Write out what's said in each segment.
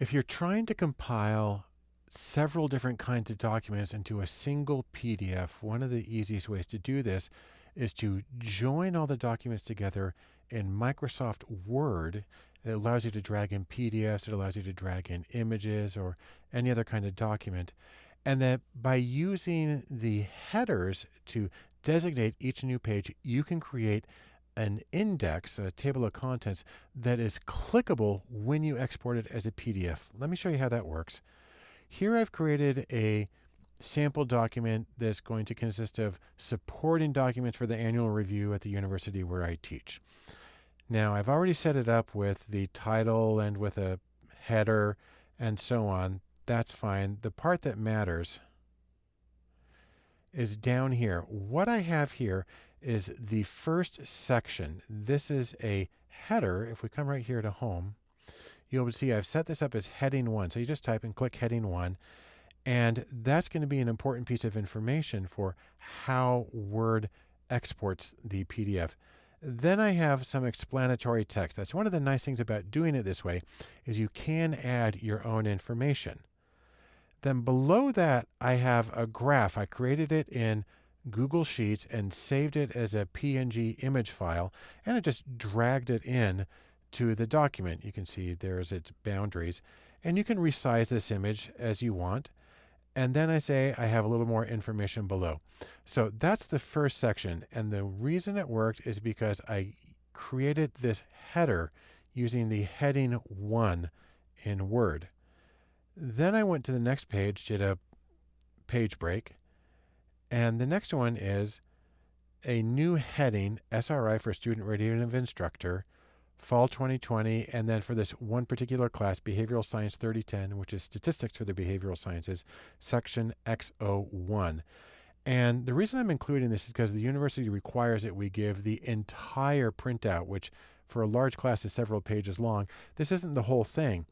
If you're trying to compile several different kinds of documents into a single PDF, one of the easiest ways to do this is to join all the documents together in Microsoft Word. It allows you to drag in PDFs, it allows you to drag in images or any other kind of document. And that by using the headers to designate each new page, you can create an index, a table of contents that is clickable when you export it as a PDF. Let me show you how that works. Here I've created a sample document that's going to consist of supporting documents for the annual review at the university where I teach. Now I've already set it up with the title and with a header and so on. That's fine. The part that matters is down here. What I have here is the first section. This is a header. If we come right here to home, you'll see I've set this up as heading one. So you just type and click heading one. And that's going to be an important piece of information for how Word exports the PDF. Then I have some explanatory text. That's one of the nice things about doing it this way is you can add your own information. Then below that, I have a graph. I created it in Google Sheets and saved it as a PNG image file, and I just dragged it in to the document. You can see there's its boundaries, and you can resize this image as you want. And then I say I have a little more information below. So that's the first section. And the reason it worked is because I created this header using the heading one in Word. Then I went to the next page, did a page break, and the next one is a new heading, SRI for Student Readiness Instructor, fall 2020, and then for this one particular class, Behavioral Science 3010, which is Statistics for the Behavioral Sciences, section X01. And the reason I'm including this is because the university requires that we give the entire printout, which for a large class is several pages long. This isn't the whole thing.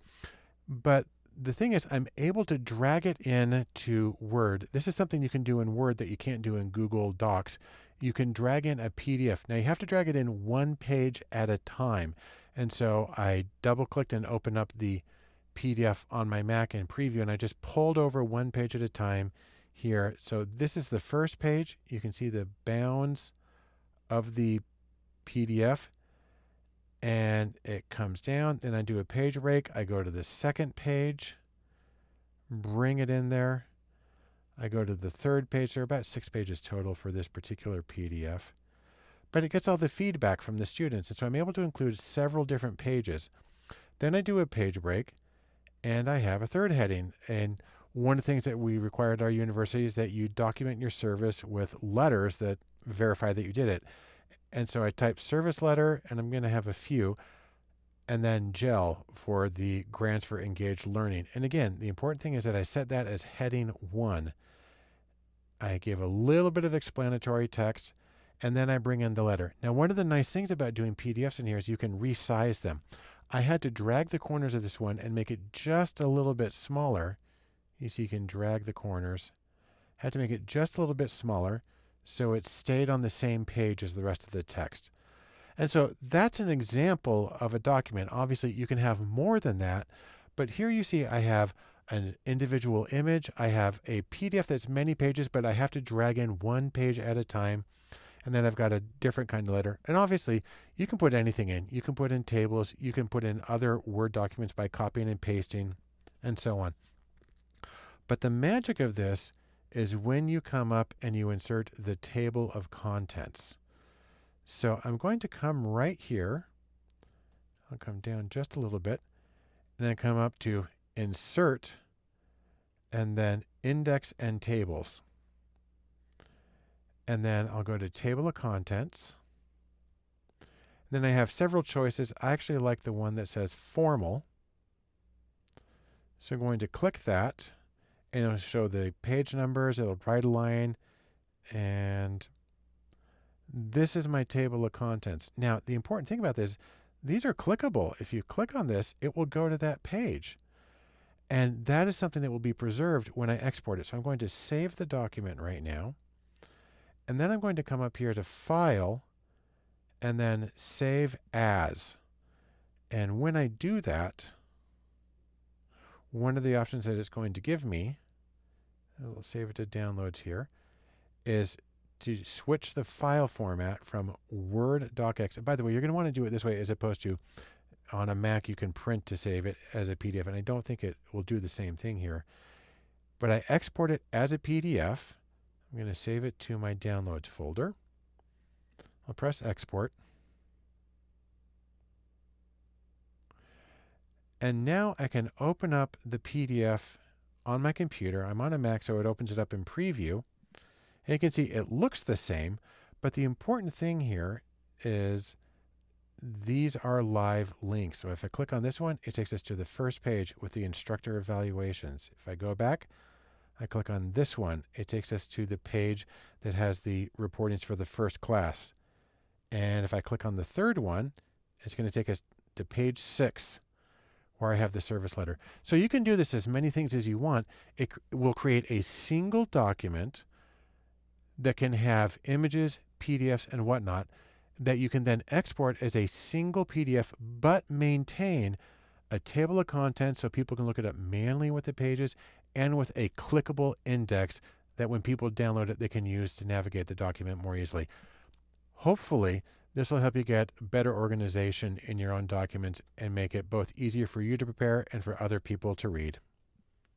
But the thing is, I'm able to drag it in to Word. This is something you can do in Word that you can't do in Google Docs. You can drag in a PDF. Now you have to drag it in one page at a time. And so I double clicked and opened up the PDF on my Mac in preview and I just pulled over one page at a time here. So this is the first page. You can see the bounds of the PDF and it comes down. Then I do a page break. I go to the second page, bring it in there. I go to the third page. There are about six pages total for this particular PDF. But it gets all the feedback from the students. And so I'm able to include several different pages. Then I do a page break and I have a third heading. And one of the things that we require at our university is that you document your service with letters that verify that you did it. And so I type service letter, and I'm going to have a few, and then GEL for the grants for engaged learning. And again, the important thing is that I set that as heading one. I give a little bit of explanatory text, and then I bring in the letter. Now, one of the nice things about doing PDFs in here is you can resize them. I had to drag the corners of this one and make it just a little bit smaller. You see, you can drag the corners. Had to make it just a little bit smaller so it stayed on the same page as the rest of the text. And so that's an example of a document. Obviously, you can have more than that, but here you see I have an individual image. I have a PDF that's many pages, but I have to drag in one page at a time. And then I've got a different kind of letter. And obviously, you can put anything in. You can put in tables. You can put in other Word documents by copying and pasting and so on. But the magic of this is when you come up and you insert the table of contents. So I'm going to come right here. I'll come down just a little bit and then come up to insert and then index and tables. And then I'll go to table of contents. Then I have several choices. I actually like the one that says formal. So I'm going to click that and it'll show the page numbers, it'll write a line, and this is my table of contents. Now, the important thing about this, these are clickable. If you click on this, it will go to that page. And that is something that will be preserved when I export it. So I'm going to save the document right now. And then I'm going to come up here to File, and then Save As. And when I do that, one of the options that it's going to give me, I'll save it to downloads here, is to switch the file format from Word docx. By the way, you're going to want to do it this way as opposed to on a Mac, you can print to save it as a PDF. And I don't think it will do the same thing here. But I export it as a PDF. I'm going to save it to my downloads folder. I'll press export. And now I can open up the PDF on my computer. I'm on a Mac, so it opens it up in preview. And you can see it looks the same, but the important thing here is these are live links. So if I click on this one, it takes us to the first page with the instructor evaluations. If I go back, I click on this one, it takes us to the page that has the reportings for the first class. And if I click on the third one, it's going to take us to page six where I have the service letter. So you can do this as many things as you want. It will create a single document that can have images, PDFs, and whatnot that you can then export as a single PDF, but maintain a table of contents so people can look it up manually with the pages and with a clickable index that when people download it, they can use to navigate the document more easily. Hopefully, this will help you get better organization in your own documents and make it both easier for you to prepare and for other people to read.